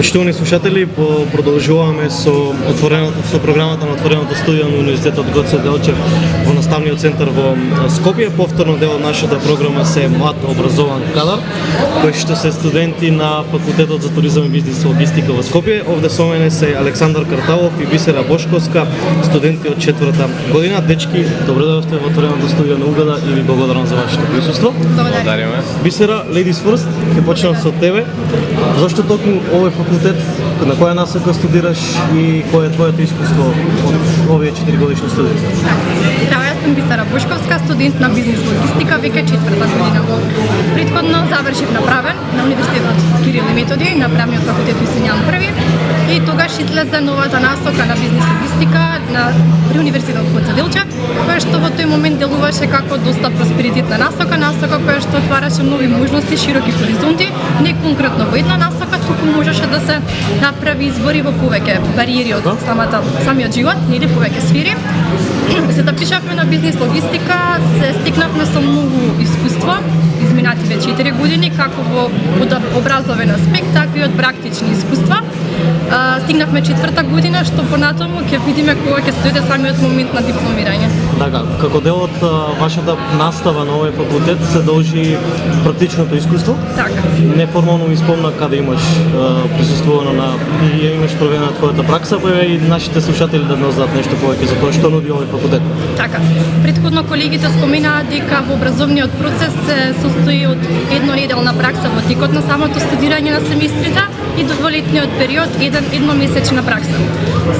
Почитувани слушатели, продолжуваме со отвореното со програмата на отвореното студио на Универзитетот Гоце Делчев во наставниот центар во Скопје. Повторно дел од нашата програма се млад образован кадар, кои што се студенти на факултетот за туризам и бизнис и логистика во Скопје. Овде со мене се Александар Карталов и Бисера Бошковска, студенти од четврта година. Дечки, добро дојдовте во отвореното студио на Угада и ви благодарам за вашето присуство. Благодариме. Бисера, ladies first, ќе почнам со тебе. Зошто токму овој факултет, на која насока студираш и кое е твоето искуство од овие 4 годишни студии? Здраво, јас сум Бисара Бушковска, студент на бизнес логистика, веќе четврта година. Предходно завршив направен на Универзитетот Кирил и Методи, на правниот факултет Јан први и тогаш излезе новата насока на бизнис логистика на при Универзитетот Гоце Делчев, која што во тој момент делуваше како доста просперитетна насока, насока која што отвараше нови можности, широки хоризонти, не конкретно во една насока, туку можеше да се направи избори во повеќе бариери од самата самиот живот или повеќе сфери. Се да пишавме на бизнис логистика, се стикнавме со многу искуство, изминативе 4 години, како во од образовен аспект, така и од практични искуства стигнавме четврта година, што понатаму ќе видиме кога ќе стоите самиот момент на дипломирање. Така, како дел од вашата настава на овој факултет се должи практичното искуство? Така. Неформално ми спомна каде имаш присуствувано на и имаш проведена твојата пракса, па и нашите слушатели да знаат нешто повеќе за тоа што нуди овој факултет. Така. Предходно колегите споменаа дека во образовниот процес се состои од еднонеделна пракса во текот на самото студирање на семестрите и до дволетниот период еден едномесечна пракса.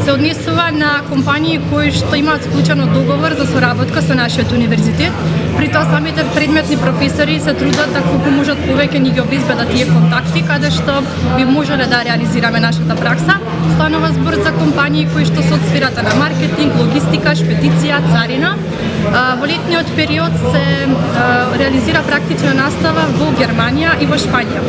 Се однесува на компании кои што имаат склучено договор за соработка со нашиот универзитет. При тоа самите предметни професори се трудат да колку можат повеќе ни ги обезбедат тие контакти каде што би можеле да реализираме нашата пракса. Станува збор за компании кои што се од сферата на маркетинг, логистика, шпедиција, царина. Во летниот период се реализира практична настава во Германија и во Шпања.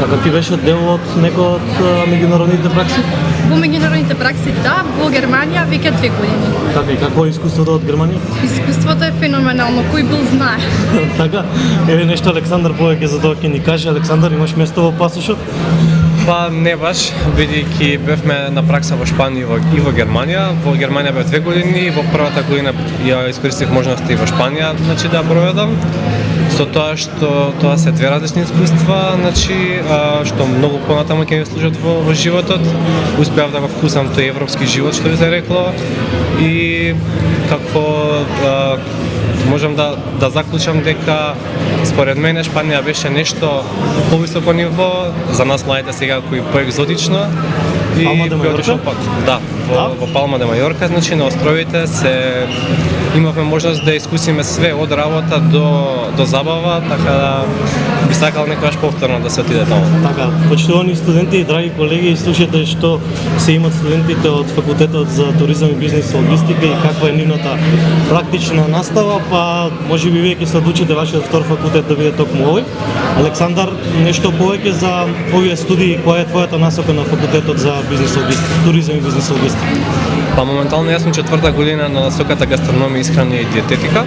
Така ти беше дел од некој од меѓународните пракси? Во меѓународните пракси, да, во Германија веќе две години. Така и какво е искуството од Германија? Искуството е феноменално, кој бил знае. така, еве нешто Александар повеќе за тоа ќе ни каже. Александар, имаш место во пасошот? Па не баш, бидејќи бевме на пракса во Шпанија и во, и во Германија. Во Германија бев две години, во првата година ја искористив И во Шпанија, значи да проведам. Со тоа што тоа се две различни искуства, значи што многу понатаму ќе ми служат во, во животот. Успеав да го вкусам тој европски живот што ви се рекло. И како а, можам да да заклучам дека според мене Шпанија беше нешто повисоко ниво. За нас младите сега кои поекзотично. Палма де Мајорка? Да, во, да? во Палма де Мајорка, значи на островите се имавме можност да искусиме све од работа до до забава, така да би сакал некогаш повторно да се отиде таму. Така, почитувани студенти и драги колеги, слушате што се имат студентите од факултетот за туризам и бизнис и логистика и каква е нивната практична настава, па може би вие ќе се одлучите вашиот втор факултет да биде токму овој. Александар, нешто повеќе за овие студии, која е твојата насока на факултетот за Бизнес логистика, туризам и бизнес логистика? Па моментално јас сум четврта година на насоката гастрономија, исхрана и диететика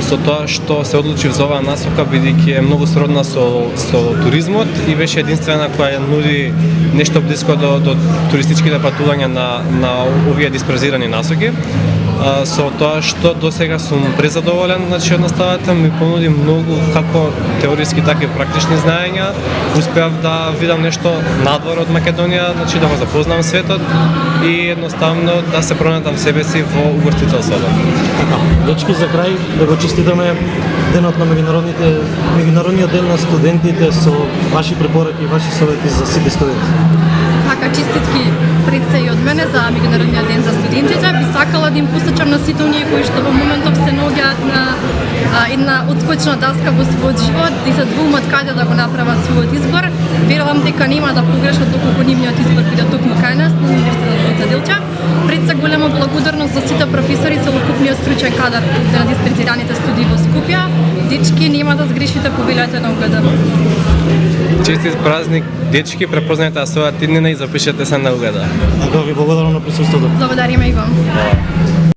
со тоа што се одлучив за оваа насока бидејќи е многу сродна со со туризмот и беше единствена која нуди нешто блиско до до туристичките патувања на на овие диспрезирани насоки со тоа што до сега сум презадоволен, значи од наставата ми понуди многу како теориски така и практични знаења. Успеав да видам нешто надвор од Македонија, значи да го запознам светот и едноставно да се пронатам себе си во угостител така, дечки за крај да го честитаме денот на меѓународните меѓународниот ден на студентите со ваши препораки и ваши совети за сите студенти. Така честитки пред се и од мене за меѓународниот ден за студентите. Би сакала да им посочам на сите оние кои што во моментов се наоѓаат на а, една отскочна даска во својот живот и се двумат каде да го направат својот избор. Верувам дека нема да погрешат доколку нивниот избор биде токму кај нас на да Универзитетот Гоце Делчев. Пред се голема благодарност за сите професори, целокупниот стручен кадар на диспрецираните студии во Скопје. Дечки, нема да на угада. Честит празник, дечки, препознајте својата иднина и запишете се на угада. Така ви благодарам на присуството. Благодариме и вам.